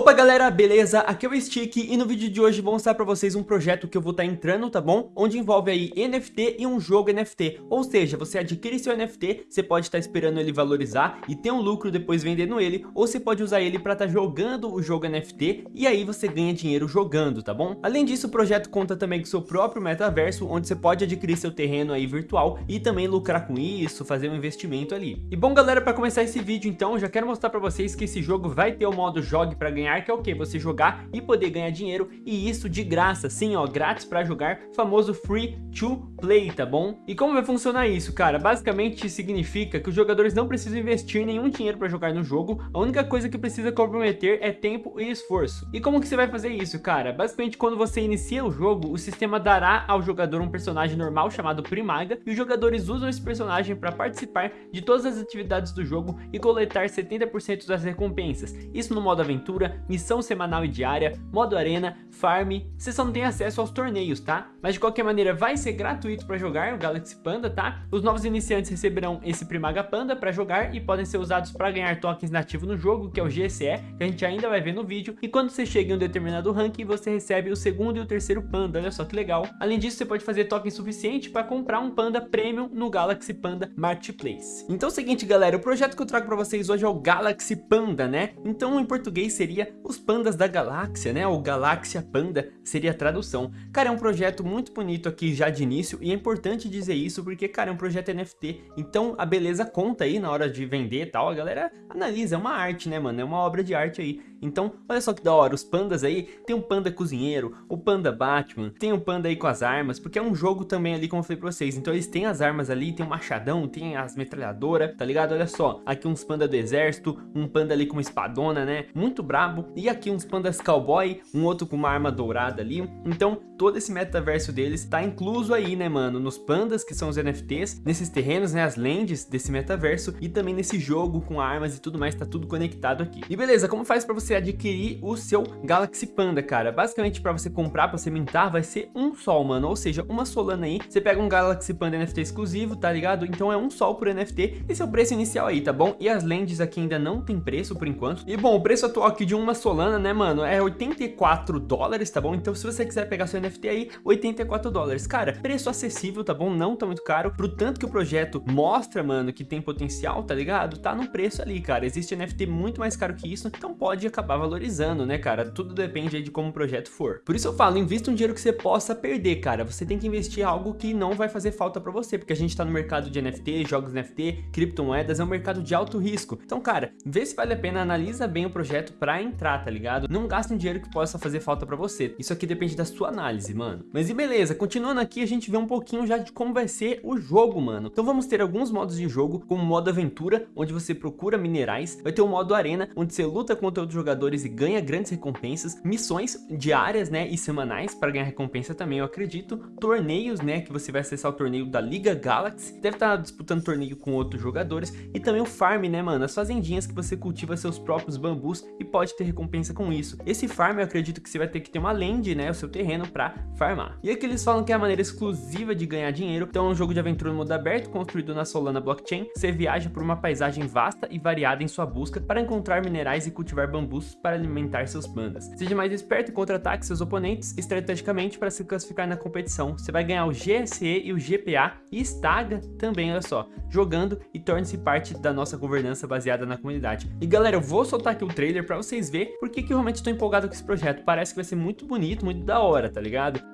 Opa galera, beleza? Aqui é o Stick e no vídeo de hoje vou mostrar pra vocês um projeto que eu vou estar tá entrando, tá bom? Onde envolve aí NFT e um jogo NFT, ou seja, você adquire seu NFT, você pode estar tá esperando ele valorizar e ter um lucro depois vendendo ele, ou você pode usar ele pra estar tá jogando o jogo NFT e aí você ganha dinheiro jogando, tá bom? Além disso, o projeto conta também com seu próprio metaverso, onde você pode adquirir seu terreno aí virtual e também lucrar com isso, fazer um investimento ali. E bom galera, pra começar esse vídeo então, já quero mostrar pra vocês que esse jogo vai ter o modo jogue pra ganhar ganhar, que é o que? Você jogar e poder ganhar dinheiro, e isso de graça, sim, ó, grátis para jogar, famoso free to play, tá bom? E como vai funcionar isso, cara? Basicamente significa que os jogadores não precisam investir nenhum dinheiro para jogar no jogo, a única coisa que precisa comprometer é tempo e esforço. E como que você vai fazer isso, cara? Basicamente quando você inicia o jogo, o sistema dará ao jogador um personagem normal chamado Primaga, e os jogadores usam esse personagem para participar de todas as atividades do jogo e coletar 70% das recompensas, isso no modo aventura, missão semanal e diária, modo arena, farm, você só não tem acesso aos torneios, tá? Mas de qualquer maneira vai ser gratuito para jogar o Galaxy Panda, tá? Os novos iniciantes receberão esse Primaga Panda para jogar e podem ser usados para ganhar tokens nativos no jogo, que é o GSE, que a gente ainda vai ver no vídeo, e quando você chega em um determinado ranking, você recebe o segundo e o terceiro Panda, olha só que legal. Além disso, você pode fazer token suficiente para comprar um Panda Premium no Galaxy Panda Marketplace. Então é o seguinte, galera, o projeto que eu trago para vocês hoje é o Galaxy Panda, né? Então em português seria seria Os Pandas da Galáxia, né? Ou Galáxia Panda seria a tradução. Cara, é um projeto muito bonito aqui já de início e é importante dizer isso porque, cara, é um projeto NFT, então a beleza conta aí na hora de vender e tal, a galera analisa, é uma arte, né, mano? É uma obra de arte aí. Então, olha só que da hora, os pandas aí, tem um panda cozinheiro, o panda Batman, tem um panda aí com as armas, porque é um jogo também ali, como eu falei pra vocês, então eles têm as armas ali, tem o um machadão, tem as metralhadoras, tá ligado? Olha só, aqui uns panda do exército, um panda ali com uma espadona, né? Muito brabo, e aqui uns pandas cowboy, um outro com uma arma dourada ali, então todo esse metaverso deles tá incluso aí, né, mano, nos pandas, que são os NFTs, nesses terrenos, né, as lands desse metaverso, e também nesse jogo com armas e tudo mais, tá tudo conectado aqui. E beleza, como faz pra você adquirir o seu Galaxy Panda, cara. Basicamente, para você comprar, para você vai ser um sol, mano. Ou seja, uma solana aí, você pega um Galaxy Panda NFT exclusivo, tá ligado? Então é um sol por NFT. Esse é o preço inicial aí, tá bom? E as lentes aqui ainda não tem preço por enquanto. E bom, o preço atual aqui de uma solana, né, mano, é 84 dólares, tá bom? Então se você quiser pegar seu NFT aí, 84 dólares. Cara, preço acessível, tá bom? Não tá muito caro. Pro tanto que o projeto mostra, mano, que tem potencial, tá ligado? Tá no preço ali, cara. Existe NFT muito mais caro que isso, então pode acabar valorizando, né, cara? Tudo depende de como o projeto for. Por isso eu falo, invista um dinheiro que você possa perder, cara. Você tem que investir algo que não vai fazer falta pra você, porque a gente tá no mercado de NFT, jogos NFT, criptomoedas, é um mercado de alto risco. Então, cara, vê se vale a pena, analisa bem o projeto pra entrar, tá ligado? Não gaste um dinheiro que possa fazer falta pra você. Isso aqui depende da sua análise, mano. Mas e beleza, continuando aqui, a gente vê um pouquinho já de como vai ser o jogo, mano. Então vamos ter alguns modos de jogo, como o modo aventura, onde você procura minerais. Vai ter o modo arena, onde você luta contra outros jogadores e ganha grandes recompensas, missões diárias, né, e semanais para ganhar recompensa também, eu acredito, torneios, né, que você vai acessar o torneio da Liga Galaxy, deve estar tá disputando torneio com outros jogadores, e também o farm, né, mano, as fazendinhas que você cultiva seus próprios bambus e pode ter recompensa com isso. Esse farm eu acredito que você vai ter que ter uma land, né, o seu terreno para farmar. E aqui eles falam que é a maneira exclusiva de ganhar dinheiro, então é um jogo de aventura no mundo aberto, construído na Solana Blockchain, você viaja por uma paisagem vasta e variada em sua busca para encontrar minerais e cultivar bambus para alimentar seus pandas. Seja mais esperto e contra-ataque seus oponentes estrategicamente para se classificar na competição. Você vai ganhar o GSE e o GPA e estaga também, olha só, jogando e torne-se parte da nossa governança baseada na comunidade. E galera, eu vou soltar aqui o trailer para vocês verem porque que eu realmente estou empolgado com esse projeto. Parece que vai ser muito bonito, muito da hora, tá ligado?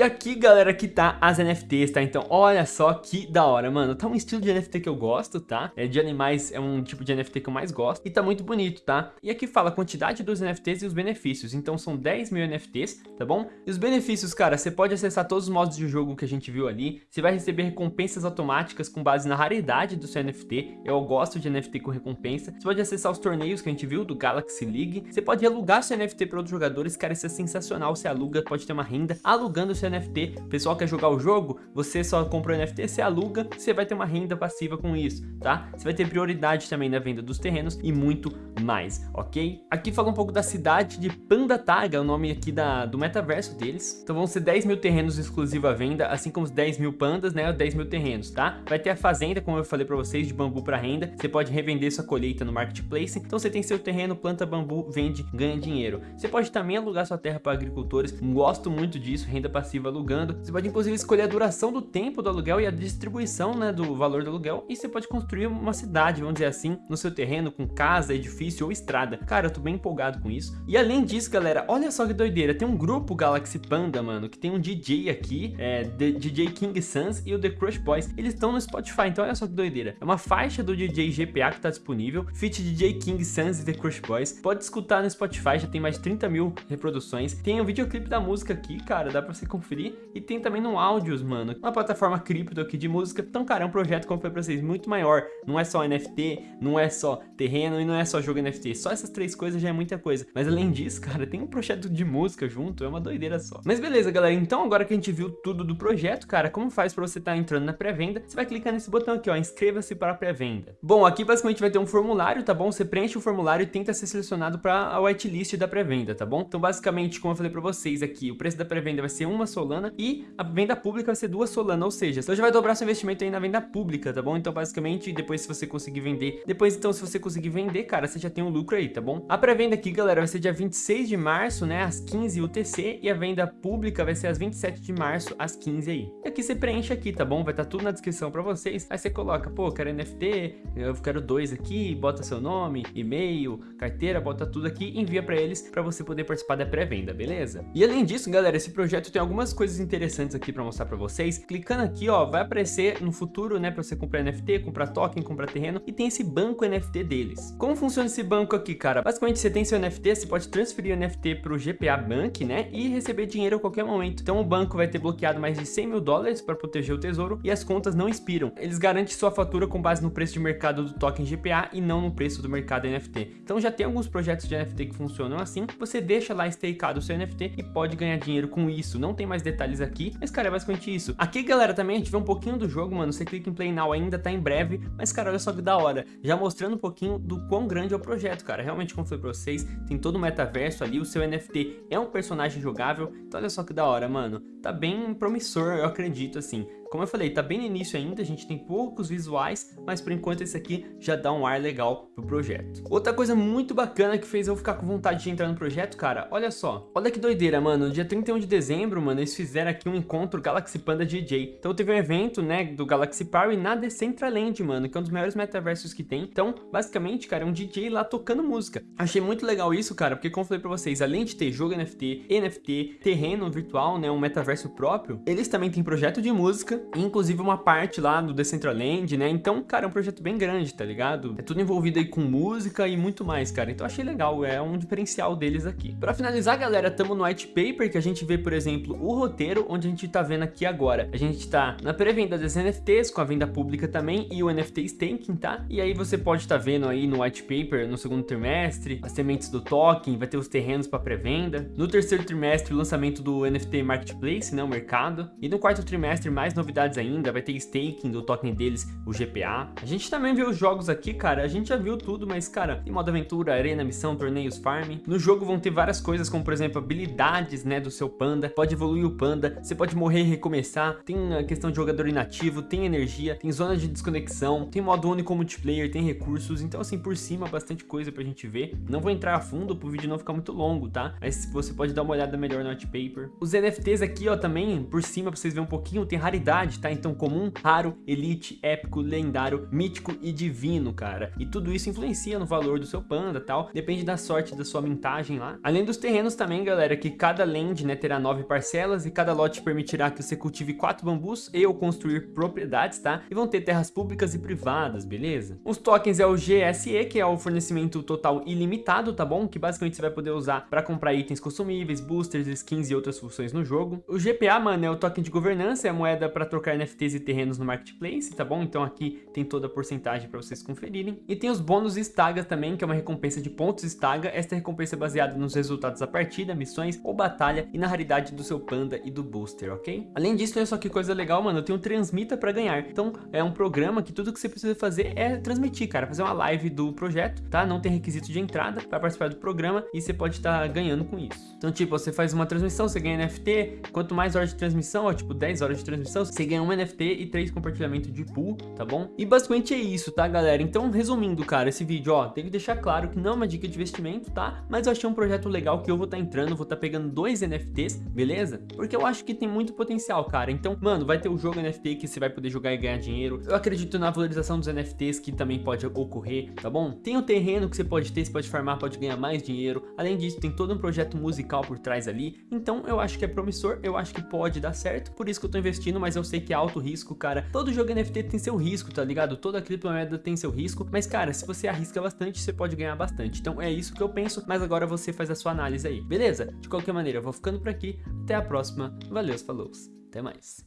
E aqui, galera, que tá as NFTs, tá? Então, olha só que da hora, mano. Tá um estilo de NFT que eu gosto, tá? É de animais, é um tipo de NFT que eu mais gosto. E tá muito bonito, tá? E aqui fala a quantidade dos NFTs e os benefícios. Então, são 10 mil NFTs, tá bom? E os benefícios, cara, você pode acessar todos os modos de jogo que a gente viu ali. Você vai receber recompensas automáticas com base na raridade do seu NFT. Eu gosto de NFT com recompensa. Você pode acessar os torneios que a gente viu do Galaxy League. Você pode alugar seu NFT para outros jogadores. Cara, isso é sensacional. Você aluga, pode ter uma renda alugando seu NFT. Pessoal quer jogar o jogo, você só compra o NFT, você aluga, você vai ter uma renda passiva com isso, tá? Você vai ter prioridade também na venda dos terrenos e muito mais, ok? Aqui fala um pouco da cidade de Pandataga, o nome aqui da, do metaverso deles. Então vão ser 10 mil terrenos exclusivos à venda, assim como os 10 mil pandas, né? 10 mil terrenos, tá? Vai ter a fazenda, como eu falei para vocês, de bambu para renda. Você pode revender sua colheita no marketplace. Então você tem seu terreno, planta bambu, vende, ganha dinheiro. Você pode também alugar sua terra para agricultores. Gosto muito disso, renda passiva alugando. Você pode inclusive escolher a duração do tempo do aluguel e a distribuição, né, do valor do aluguel. E você pode construir uma cidade, vamos dizer assim, no seu terreno com casa, edifício ou estrada. Cara, eu tô bem empolgado com isso. E além disso, galera, olha só que doideira. Tem um grupo Galaxy Panda, mano, que tem um DJ aqui, é, DJ King Sans e o The Crush Boys. Eles estão no Spotify, então olha só que doideira. É uma faixa do DJ GPA que tá disponível, feat DJ King Sans e The Crush Boys. Pode escutar no Spotify, já tem mais de 30 mil reproduções. Tem o um videoclipe da música aqui, cara, dá pra você conferir. E tem também no Áudios, mano, uma plataforma cripto aqui de música. Então, cara, é um projeto, como eu falei pra vocês, muito maior. Não é só NFT, não é só terreno e não é só jogo NFT. Só essas três coisas já é muita coisa. Mas além disso, cara, tem um projeto de música junto, é uma doideira só. Mas beleza, galera, então agora que a gente viu tudo do projeto, cara, como faz pra você estar tá entrando na pré-venda? Você vai clicar nesse botão aqui, ó, inscreva-se para a pré-venda. Bom, aqui basicamente vai ter um formulário, tá bom? Você preenche o formulário e tenta ser selecionado para a whitelist da pré-venda, tá bom? Então basicamente, como eu falei pra vocês aqui, o preço da pré-venda vai ser uma solana e a venda pública vai ser duas solanas, ou seja, você já vai dobrar seu investimento aí na venda pública, tá bom? Então basicamente, depois se você conseguir vender, depois então se você conseguir vender, cara, você já tem um lucro aí, tá bom? A pré-venda aqui, galera, vai ser dia 26 de março, né, às 15 UTC e a venda pública vai ser às 27 de março, às 15 aí. E aqui você preenche aqui, tá bom? Vai estar tá tudo na descrição pra vocês. Aí você coloca, pô, quero NFT, eu quero dois aqui, bota seu nome, e-mail, carteira, bota tudo aqui envia pra eles pra você poder participar da pré-venda, beleza? E além disso, galera, esse projeto tem algumas coisas interessantes aqui pra mostrar pra vocês. Clicando aqui, ó, vai aparecer no futuro, né, pra você comprar NFT, comprar token, comprar terreno e tem esse banco NFT deles. Como funciona esse banco aqui, cara? Basicamente, você tem seu NFT, você pode transferir o NFT pro GPA Bank, né, e receber dinheiro a qualquer momento. Então o banco vai ter bloqueado mais de 100 mil dólares para proteger o tesouro e as contas não expiram. Eles garantem sua fatura com base no preço de mercado do token GPA e não no preço do mercado NFT. Então já tem alguns projetos de NFT que funcionam assim, você deixa lá stakeado o seu NFT e pode ganhar dinheiro com isso. Não tem mais detalhes aqui, mas cara, é basicamente isso. Aqui, galera, também a gente vê um pouquinho do jogo, mano. Você clica em Play Now ainda, tá em breve, mas cara, olha só que da hora. Já mostrando um pouquinho do quão grande é o projeto, cara. Realmente, como foi pra vocês, tem todo o metaverso ali, o seu NFT é um personagem jogável, então olha só que da hora, mano. Tá bem promissor, eu acredito, assim. Como eu falei, tá bem no início ainda, a gente tem poucos visuais, mas por enquanto esse aqui já dá um ar legal pro projeto. Outra coisa muito bacana que fez eu ficar com vontade de entrar no projeto, cara, olha só. Olha que doideira, mano, no dia 31 de dezembro, mano, eles fizeram aqui um encontro Galaxy Panda DJ. Então teve um evento, né, do Galaxy Power na Decentraland, mano, que é um dos maiores metaversos que tem. Então, basicamente, cara, é um DJ lá tocando música. Achei muito legal isso, cara, porque como eu falei pra vocês, além de ter jogo NFT, NFT, terreno virtual, né, um metaverso próprio, eles também têm projeto de música, inclusive uma parte lá do Decentraland, né? Então, cara, é um projeto bem grande, tá ligado? É tudo envolvido aí com música e muito mais, cara. Então achei legal, é um diferencial deles aqui. Pra finalizar, galera, tamo no white paper, que a gente vê, por exemplo, o roteiro, onde a gente tá vendo aqui agora. A gente tá na pré-venda das NFTs, com a venda pública também, e o NFT staking, tá? E aí você pode estar tá vendo aí no white paper, no segundo trimestre, as sementes do token, vai ter os terrenos para pré-venda. No terceiro trimestre, o lançamento do NFT Marketplace, né, o mercado. E no quarto trimestre, mais novidades ainda ainda, vai ter staking do token deles, o GPA. A gente também viu os jogos aqui, cara, a gente já viu tudo, mas, cara, tem modo aventura, arena, missão, torneios, farm. No jogo vão ter várias coisas, como, por exemplo, habilidades, né, do seu panda. Pode evoluir o panda, você pode morrer e recomeçar. Tem a questão de jogador inativo, tem energia, tem zona de desconexão, tem modo único multiplayer, tem recursos. Então, assim, por cima, bastante coisa pra gente ver. Não vou entrar a fundo pro vídeo não ficar muito longo, tá? Mas você pode dar uma olhada melhor no white paper. Os NFTs aqui, ó, também, por cima, pra vocês verem um pouquinho, tem raridade tá? Então comum, raro, elite, épico, lendário, mítico e divino, cara. E tudo isso influencia no valor do seu panda, tal. Depende da sorte da sua mintagem lá. Além dos terrenos também, galera, que cada land, né, terá nove parcelas e cada lote permitirá que você cultive quatro bambus e ou construir propriedades, tá? E vão ter terras públicas e privadas, beleza? Os tokens é o GSE, que é o fornecimento total ilimitado, tá bom? Que basicamente você vai poder usar para comprar itens consumíveis, boosters, skins e outras funções no jogo. O GPA, mano, é o token de governança, é a moeda para trocar NFTs e terrenos no marketplace, tá bom? Então aqui tem toda a porcentagem para vocês conferirem. E tem os bônus Staga também, que é uma recompensa de pontos Staga. Esta recompensa é baseada nos resultados da partida, missões ou batalha e na raridade do seu panda e do booster, ok? Além disso, olha só que coisa legal, mano, eu tenho um Transmita para ganhar. Então é um programa que tudo que você precisa fazer é transmitir, cara, fazer uma live do projeto, tá? Não tem requisito de entrada para participar do programa e você pode estar tá ganhando com isso. Então, tipo, você faz uma transmissão, você ganha NFT, quanto mais horas de transmissão, ó, tipo 10 horas de transmissão, você ganha um NFT e 3 compartilhamentos de pool, tá bom? E basicamente é isso, tá, galera? Então, resumindo, cara, esse vídeo, ó, tem que deixar claro que não é uma dica de investimento, tá? Mas eu achei um projeto legal que eu vou estar tá entrando, vou estar tá pegando dois NFTs, beleza? Porque eu acho que tem muito potencial, cara. Então, mano, vai ter o jogo NFT que você vai poder jogar e ganhar dinheiro. Eu acredito na valorização dos NFTs que também pode ocorrer, tá bom? Tem o terreno que você pode ter, você pode farmar, pode ganhar mais dinheiro. Além disso, tem todo um projeto musical por trás ali. Então, eu acho que é promissor, eu acho que pode dar certo. Por isso que eu tô investindo, mas eu sei que é alto risco, cara. Todo jogo NFT tem seu risco, tá ligado? Toda criptomoeda tem seu risco. Mas, cara, se você arrisca bastante, você pode ganhar bastante. Então, é isso que eu penso, mas agora você faz a sua análise aí, beleza? De qualquer maneira, eu vou ficando por aqui. Até a próxima. Valeu, falou. Até mais.